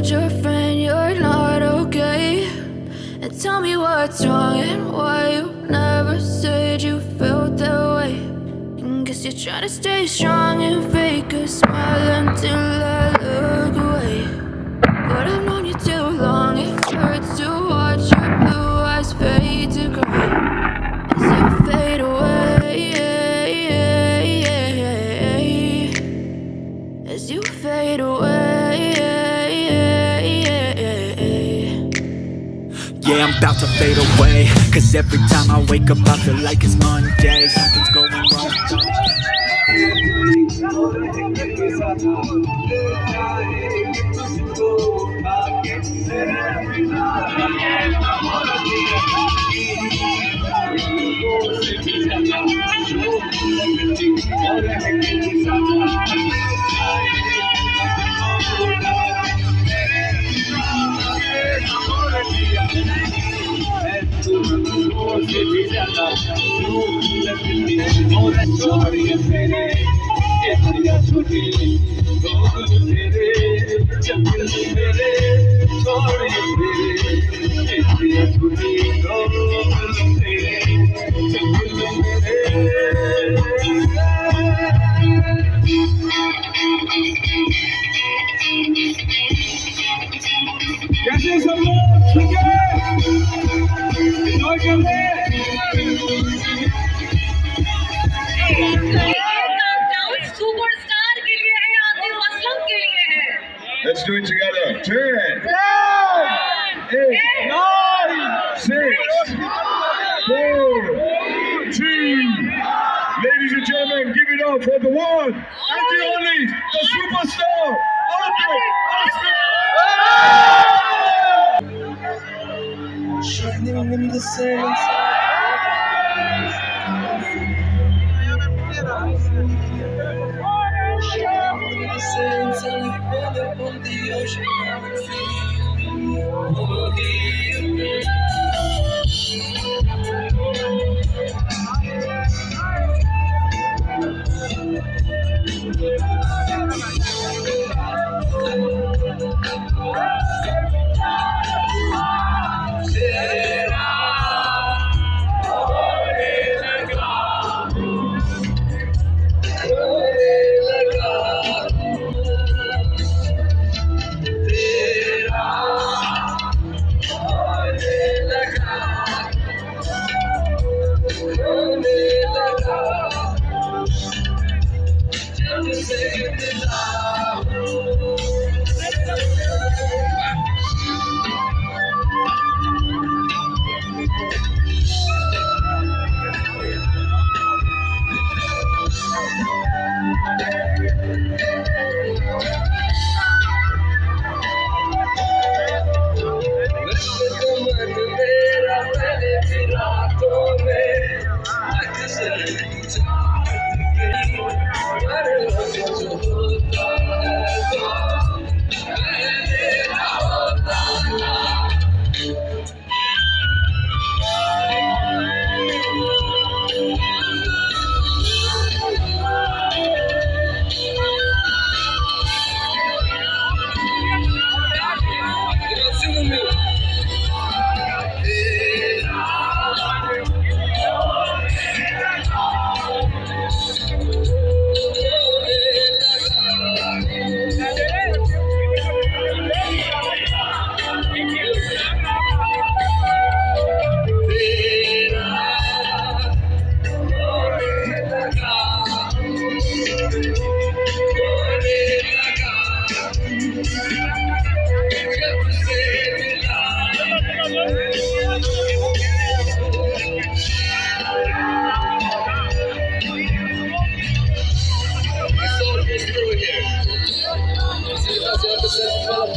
told your friend you're not okay. And tell me what's wrong and why you never said you felt that way. And guess you're trying to stay strong and fake a smile until I look away. But I'm not Yeah, I'm about to fade away. Cause every time I wake up I feel like it's Monday. Something's going wrong Sorry, sorry, sorry, sorry, sorry, sorry, sorry, sorry, the superstar, Atif Aslam. Shining in the sands. Shining in the sands, and you fell upon the ocean. Oh, Yeah. Yeah.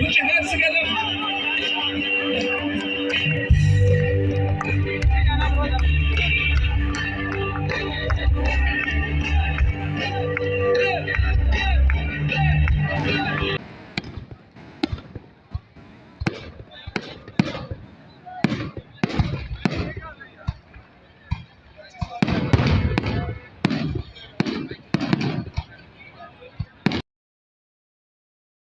Put your hands together.